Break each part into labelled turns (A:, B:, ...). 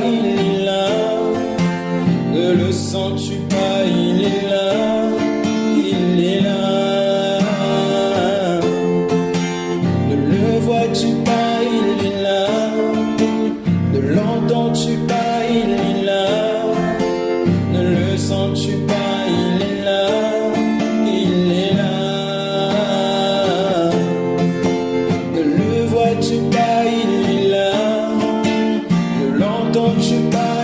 A: il est là. Ne le sens-tu pas, il est là. Il est là. Ne le vois-tu pas, il est là. Ne l'entends-tu pas, il est là. you by.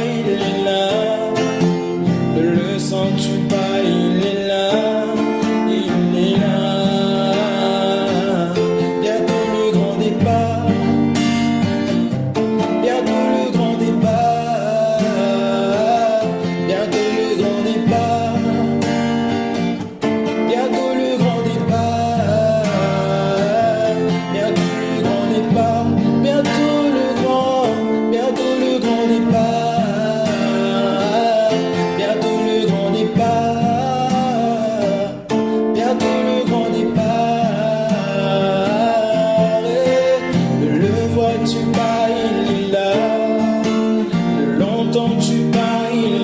A: entends-tu pas il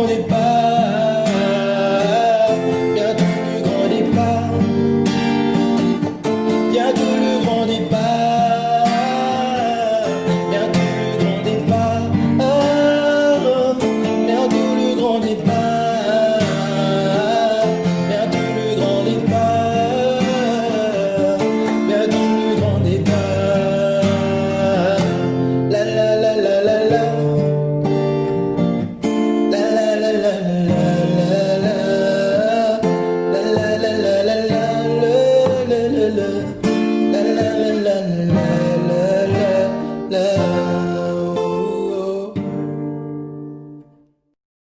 A: grand départ, bientôt le grand départ, bientôt le grand départ, oh, oh, oh. bientôt le grand départ, bientôt le grand départ.